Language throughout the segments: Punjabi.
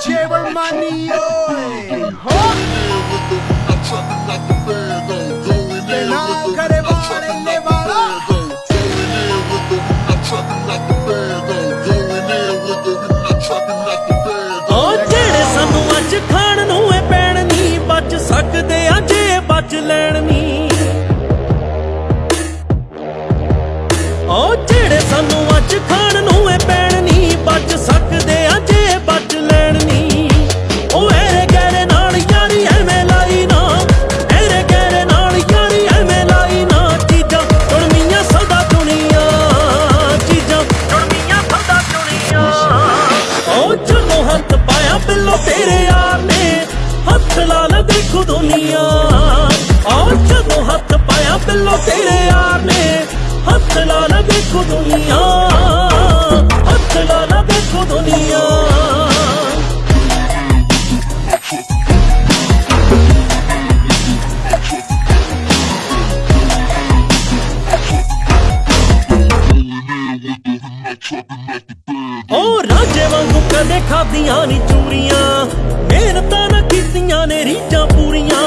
Jeremiah, oi! Huh? ਪਾਇਆ ਬਿੱਲੋ ਤੇਰੇ ਯਾਰ ਨੇ ਹੱਥ ਲਾ ਲੈ ਦੇਖੋ ਦੁਨੀਆ। ਔਰ ਜਦੋਂ ਹੱਥ ਪਾਇਆ ਬਿੱਲੋ ਤੇਰੇ ਯਾਰ ਨੇ ਹੱਥ ਲਾ ਲੈ ਦੇਖੋ ਦੁਨੀਆ। ਹੱਥ ਲਾ ਲੈ ਦੇਖੋ ਦੁਨੀਆ। ਓ ਰਾਜੇ ਵਾਂਗੂ ਕਦੇ ਖਾਦੀਆਂ ਨਹੀਂ ਚੂਰੀਆਂ। ਮਿਹਨਤਾਂ ਨਾ ਕੀਤੀਆਂ ਨੇ ਰੀਝਾਂ ਪੂਰੀਆਂ।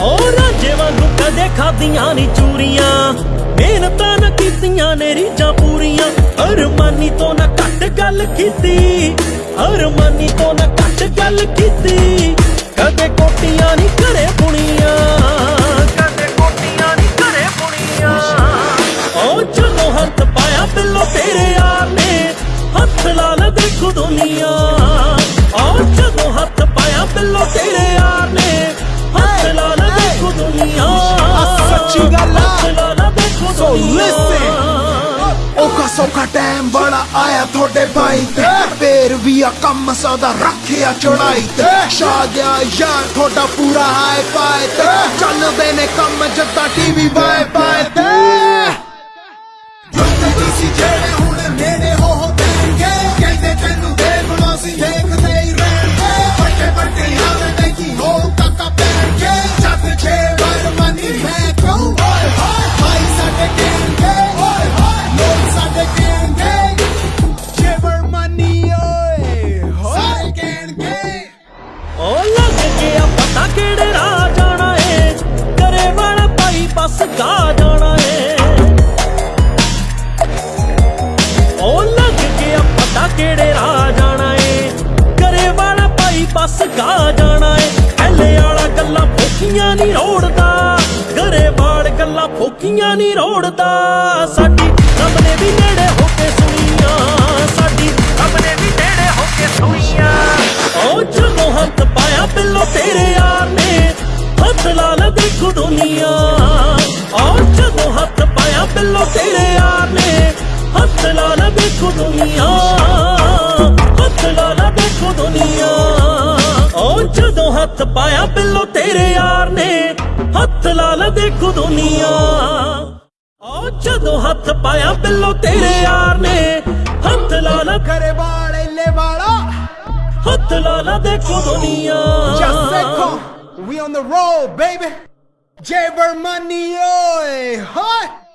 ਓ ਰਾਜੇ ਵਾਂਗੂ ਕਦੇ ਖਾਦੀਆਂ ਨਹੀਂ ਚੂਰੀਆਂ। ਮਿਹਨਤਾਂ ਨਾ ਕੀਤੀਆਂ ਨੇ ਰੀਝਾਂ ਪੂਰੀਆਂ। ਅਰਮਾਨੀ ਤੋਂ ਨਾ ਘੱਟ ਗੱਲ ਕੀਤੀ। ਅਰਮਾਨੀ ਤੋਂ ਨਾ ਘੱਟ ਗੱਲ ਕੀਤੀ। ਹੱਥ ਲਾ ਲੈ ਦੇਖੋ ਦੁਨੀਆ। ਓ ਜਦੋਂ ਹੱਥ ਪਾਇਆ ਬਿੱਲੋ ਤੇਰੇ ਯਾਰ ਨੇ ਹੱਥ ਲਾ ਦੇਖੋ ਦੁਨੀਆ। ਸੱਚੀ ਗੱਲ ਆ। ਲੈ ਦੇਖੋ So ਦੁਨੀਆ। ਔਖਾ ਸੌਖਾ ਟਾਈਮ ਬੜਾ ਆਇਆ ਤੁਹਾਡੇ ਭਾਈ ਤੇ। ਫੇਰ ਵੀ ਆ ਕੰਮ ਸਦਾ ਰੱਖਿਆ ਚੜਾਈ ਤੇ। ਸ਼ਾਦਿਆ ਯਾਰ ਤੁਹਾਡਾ ਪੂਰਾ ਹਾਈ ਪਾਏ ਤੇ। ਚੱਲਦੇ ਨੇ ਕੰਮ ਜੱਦਾ ਟੀਵੀ ਬਾਏ ਭਾਈ ਜਾਣਾ ਏ। ਓ ਲੱਗ ਗਿਆ ਪਤਾ ਕਿਹੜੇ ਰਾਹ ਜਾਣਾ ਏ। ਕਰੇ ਵਾਲਾ ਭਾਈ ਬਸ ਗਾ ਜਾਣਾ ਏ। ਐਲੇ ਵਾਲਾ ਗੱਲਾਂ ਫੋਕੀਆਂ ਨਹੀਂ ਰੋੜਦਾ। ਕਰੇ ਵਾਲ ਗੱਲਾਂ ਫੋਕੀਆਂ ਨਹੀਂ ਰੋੜਦਾ। ਸਾਡੀ ਰੱਬ ਨੇ ਵੀ ਨੇੜੇ ਹੋ ਕੇ ਸੁਣੀਆਂ। ਹੱਥ ਲਾ ਲੈ ਦੇਖੋ ਦੁਨੀਆ। ਓ ਜਦੋਂ ਹੱਥ ਪਾਇਆ ਬਿੱਲੋ ਤੇਰੇ ਯਾਰ ਨੇ ਹੱਥ ਲਾ ਲੈ ਦੇਖੋ ਦੁਨੀਆ। ਹੱਥ ਲਾ ਲੈ ਦੇਖੋ ਦੁਨੀਆ। ਓ ਜਦੋਂ ਹੱਥ ਪਾਇਆ ਬਿੱਲੋ ਤੇਰੇ ਯਾਰ ਨੇ ਹੱਥ ਲਾ ਲੈ ਦੇਖੋ ਦੁਨੀਆ। ਓ ਜਦੋਂ ਹੱਥ ਪਾਇਆ ਬਿੱਲੋ ਤੇਰੇ ਯਾਰ ਨੇ ਹੱਥ ਲਾ ਲੈ ਕਰੇ ਵਾਲੇ ਲੈ ਵਾਲਾ। ਹੱਥ ਲਾ ਲੈ ਦੇਖੋ ਦੁਨੀਆ। Just Seco, we on the road, baby. Money, oi, hi.